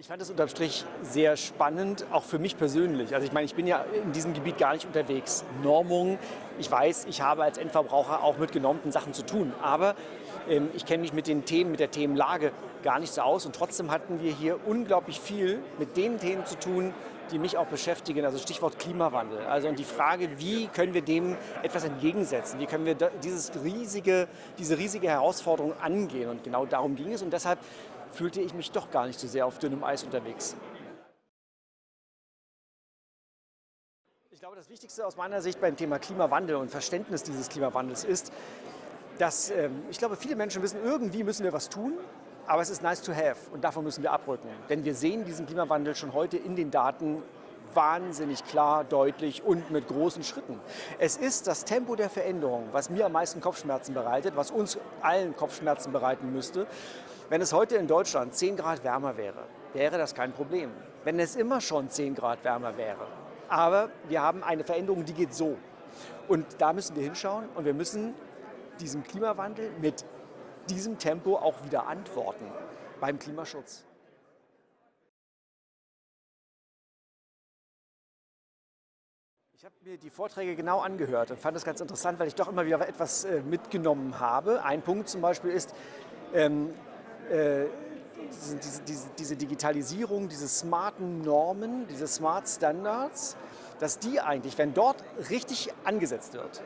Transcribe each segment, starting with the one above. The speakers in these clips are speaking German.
Ich fand es unterm Strich sehr spannend, auch für mich persönlich. Also ich meine, ich bin ja in diesem Gebiet gar nicht unterwegs. Normung, ich weiß, ich habe als Endverbraucher auch mit genormten Sachen zu tun. Aber ähm, ich kenne mich mit den Themen, mit der Themenlage gar nicht so aus. Und trotzdem hatten wir hier unglaublich viel mit den Themen zu tun, die mich auch beschäftigen, also Stichwort Klimawandel. Also und die Frage, wie können wir dem etwas entgegensetzen? Wie können wir dieses riesige, diese riesige Herausforderung angehen? Und genau darum ging es. Und deshalb fühlte ich mich doch gar nicht so sehr auf dünnem Eis unterwegs. Ich glaube, das Wichtigste aus meiner Sicht beim Thema Klimawandel und Verständnis dieses Klimawandels ist, dass ähm, ich glaube, viele Menschen wissen, irgendwie müssen wir was tun, aber es ist nice to have und davon müssen wir abrücken. Denn wir sehen diesen Klimawandel schon heute in den Daten wahnsinnig klar, deutlich und mit großen Schritten. Es ist das Tempo der Veränderung, was mir am meisten Kopfschmerzen bereitet, was uns allen Kopfschmerzen bereiten müsste. Wenn es heute in Deutschland 10 Grad wärmer wäre, wäre das kein Problem. Wenn es immer schon 10 Grad wärmer wäre. Aber wir haben eine Veränderung, die geht so. Und da müssen wir hinschauen und wir müssen diesem Klimawandel mit diesem Tempo auch wieder antworten beim Klimaschutz. Ich habe mir die Vorträge genau angehört und fand das ganz interessant, weil ich doch immer wieder etwas äh, mitgenommen habe. Ein Punkt zum Beispiel ist, ähm, äh, diese, diese, diese, Digitalisierung, diese smarten Normen, diese Smart Standards, dass die eigentlich, wenn dort richtig angesetzt wird,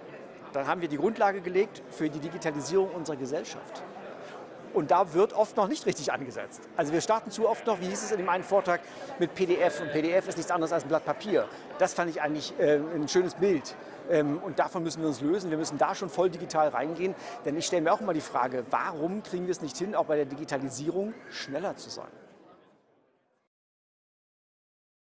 dann haben wir die Grundlage gelegt für die Digitalisierung unserer Gesellschaft. Und da wird oft noch nicht richtig angesetzt. Also wir starten zu oft noch, wie hieß es in dem einen Vortrag, mit PDF. Und PDF ist nichts anderes als ein Blatt Papier. Das fand ich eigentlich äh, ein schönes Bild. Ähm, und davon müssen wir uns lösen. Wir müssen da schon voll digital reingehen. Denn ich stelle mir auch immer die Frage, warum kriegen wir es nicht hin, auch bei der Digitalisierung schneller zu sein?